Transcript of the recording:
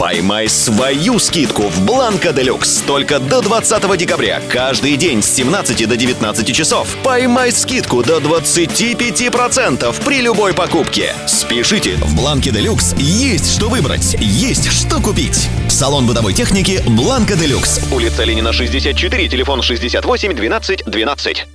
Поймай свою скидку в Бланка Делюкс только до 20 декабря. Каждый день с 17 до 19 часов. Поймай скидку до 25% при любой покупке. Спешите, в Бланке Делюкс есть что выбрать, есть что купить. Салон бытовой техники Бланка Делюкс. Улица Ленина, 64, телефон 68 12 12.